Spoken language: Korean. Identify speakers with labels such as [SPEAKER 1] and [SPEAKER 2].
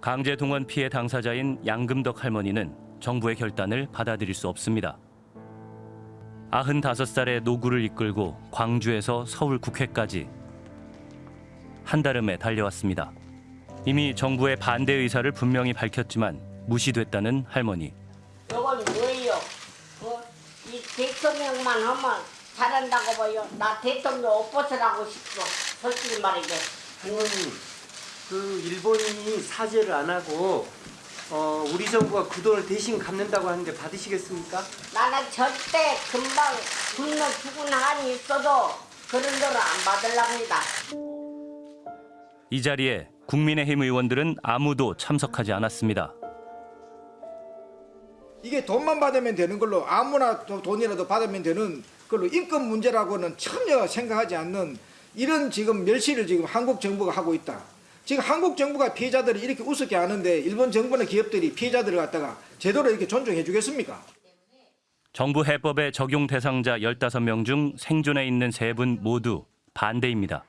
[SPEAKER 1] 강제 동원 피해 당사자인 양금덕 할머니는 정부의 결단을 받아들일 수 없습니다. 95살의 노구를 이끌고 광주에서 서울 국회까지 한달음에 달려왔습니다. 이미 정부의 반대 의사를 분명히 밝혔지만 무시됐다는 할머니.
[SPEAKER 2] 이건 뭐예요? 어? 이 대통령만 하면 잘한다고 봐요. 나 대통령 옷 벗으라고 싶어. 솔직히 말이죠.
[SPEAKER 3] 할머니, 그 일본인이 사죄를 안 하고 어, 우리 정부가 그 돈을 대신 갚는다고 하는데 받으시겠습니까?
[SPEAKER 2] 나는 절대 금방 굶는 죽은 한이 있어도 그런 돈을 안 받으랍니다.
[SPEAKER 1] 이 자리에 국민의힘 의원들은 아무도 참석하지 않았습니다.
[SPEAKER 4] 이게 돈만 받으면 되는 걸로 아무나 도- 돈이라도 받으면 되는 걸로 인권 문제라고는 전혀 생각하지 않는 이런 지금 멸시를 지금 한국 정부가 하고 있다. 지금 한국 정부가 피해자들을 이렇게 우습게 하는데 일본 정부나 기업들이 피해자들을 갖다가 제대로 이렇게 존중해 주겠습니까?
[SPEAKER 1] 정부 해법의 적용 대상자 15명 중 생존해 있는 세 분 모두 반대입니다.